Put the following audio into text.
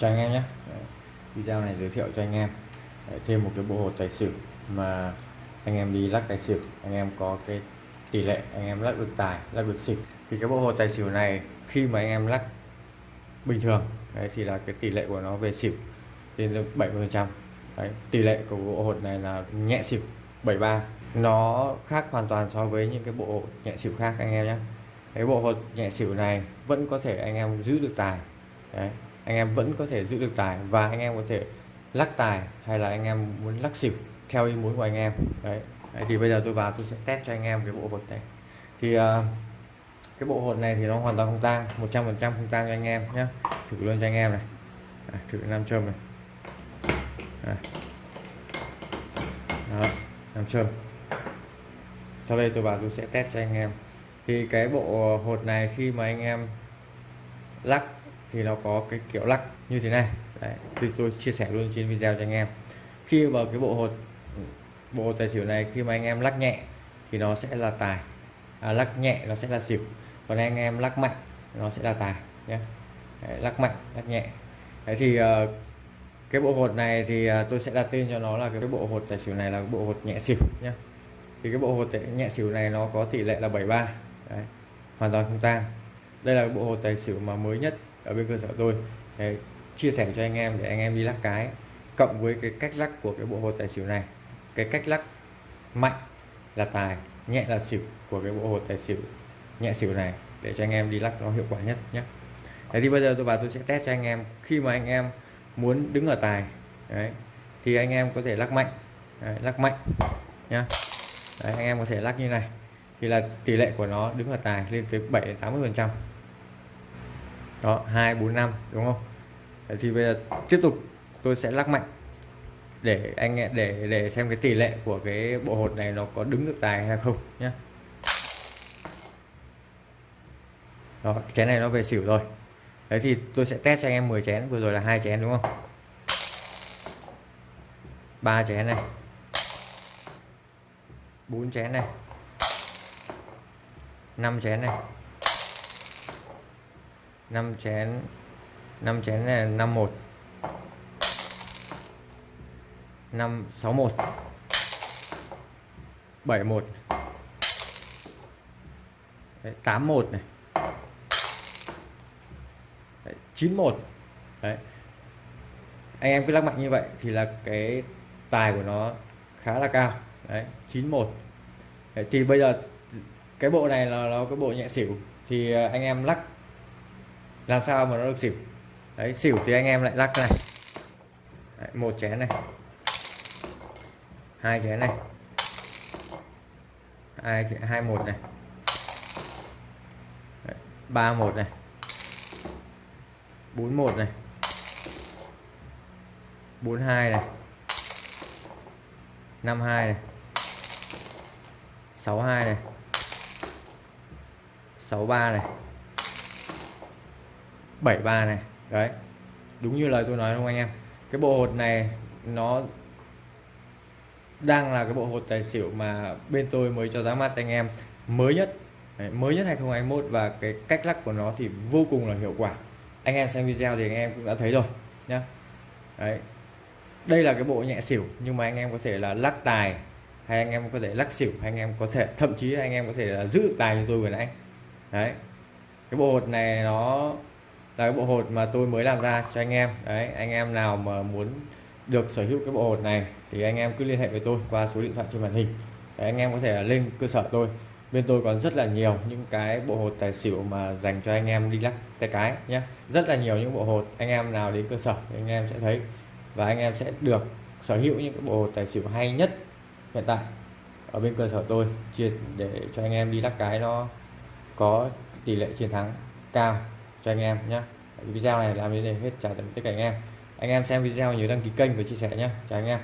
cho anh em nhé. Video này giới thiệu cho anh em. Thêm một cái bộ hột tài xỉu mà anh em đi lắc tài xỉu anh em có cái tỷ lệ anh em lắc được tài lắc được xỉu. Thì cái bộ hột tài xỉu này khi mà anh em lắc bình thường đấy, thì là cái tỷ lệ của nó về xỉu lên được 70 phần trăm. Tỷ lệ của bộ hột này là nhẹ xỉu 73 nó khác hoàn toàn so với những cái bộ hột nhẹ xỉu khác anh em nhé. Cái bộ hột nhẹ xỉu này vẫn có thể anh em giữ được tài. Đấy anh em vẫn có thể giữ được tài và anh em có thể lắc tài hay là anh em muốn lắc xỉu theo ý muốn của anh em. Đấy, đấy thì bây giờ tôi vào tôi sẽ test cho anh em cái bộ hột này. Thì uh, cái bộ hột này thì nó hoàn toàn không tang 100 phần trăm không tang cho anh em nhé thử luôn cho anh em này. À, thử nam châm này. À. Đó, nam châm. Sau đây tôi vào tôi sẽ test cho anh em. Thì cái bộ hột này khi mà anh em lắc thì nó có cái kiểu lắc như thế này. Đấy, thì tôi chia sẻ luôn trên video cho anh em. Khi vào cái bộ hột bộ hột tài xỉu này khi mà anh em lắc nhẹ thì nó sẽ là tài. À, lắc nhẹ nó sẽ là xỉu. Còn anh em lắc mạnh nó sẽ là tài nhé. Đấy, lắc mạnh lắc nhẹ. Đấy thì uh, cái bộ hột này thì uh, tôi sẽ đặt tên cho nó là cái bộ hột tài xỉu này là bộ hột nhẹ xỉu nhé. Thì cái bộ hột nhẹ xỉu này nó có tỷ lệ là 73 Đấy, hoàn toàn không tang. Đây là bộ hột tài xỉu mà mới nhất ở bên cơ sở tôi. Đấy, chia sẻ cho anh em để anh em đi lắc cái. Cộng với cái cách lắc của cái bộ hột tài xỉu này. Cái cách lắc mạnh là tài nhẹ là xỉu của cái bộ hột tài xỉu nhẹ xỉu này để cho anh em đi lắc nó hiệu quả nhất nhé. Đấy thì bây giờ tôi vào tôi sẽ test cho anh em. Khi mà anh em muốn đứng ở tài đấy, thì anh em có thể lắc mạnh. Đấy, lắc mạnh nhá. Đấy, anh em có thể lắc như này. Thì là tỷ lệ của nó đứng ở tài lên tới 7 80 phần trăm đó 2 4 5 đúng không? Đấy, thì bây giờ tiếp tục, tôi sẽ lắc mạnh. Để anh để để xem cái tỷ lệ của cái bộ hột này nó có đứng được tài hay không nhé đó chén này nó về xỉu rồi. Đấy, thì tôi sẽ test cho anh em 10 chén, vừa rồi là hai chén, đúng không? Ba chén này. Bốn chén này. 5 chén này. 5 chén 5 chén này 51 5 61 71 Đấy, 81 này. Đấy, 91 Đấy. anh em cứ lắc mạnh như vậy thì là cái tài của nó khá là cao. Đấy, 91 Đấy, thì bây giờ cái bộ này là nó cái bộ nhẹ xỉu. Thì à, anh em lắc làm sao mà nó được xỉu? Đấy xỉu thì anh em lại lắc này. Đấy, một chén này. Hai chén này. Hai hai một này. Ba một này. Bốn một này. Bốn hai này. Năm hai này. Sáu hai này. Sáu ba này. 73 này. Đấy đúng như lời tôi nói không anh em? Cái bộ hột này nó đang là cái bộ hột tài xỉu mà bên tôi mới cho ra mắt anh em. Mới nhất đấy, mới nhất 2021 và cái cách lắc của nó thì vô cùng là hiệu quả. Anh em xem video thì anh em cũng đã thấy rồi nhá. Đấy đây là cái bộ nhẹ xỉu nhưng mà anh em có thể là lắc tài hay anh em có thể lắc xỉu hay anh em có thể thậm chí anh em có thể là giữ tài như tôi vừa nãy. Đấy cái bộ hột này nó là cái bộ hột mà tôi mới làm ra cho anh em. Đấy anh em nào mà muốn được sở hữu cái bộ hột này thì anh em cứ liên hệ với tôi qua số điện thoại trên màn hình. Đấy, anh em có thể lên cơ sở tôi. Bên tôi còn rất là nhiều những cái bộ hột tài xỉu mà dành cho anh em đi lắc tay cái nhé rất là nhiều những bộ hột anh em nào đến cơ sở anh em sẽ thấy. Và anh em sẽ được sở hữu những cái bộ hột tài xỉu hay nhất hiện tại ở bên cơ sở tôi chia để cho anh em đi lắc cái nó có tỷ lệ chiến thắng cao cho anh em nhé video này làm đến đây hết. Chào tạm tất cả anh em. Anh em xem video nhớ đăng ký kênh và chia sẻ nhé chào anh em.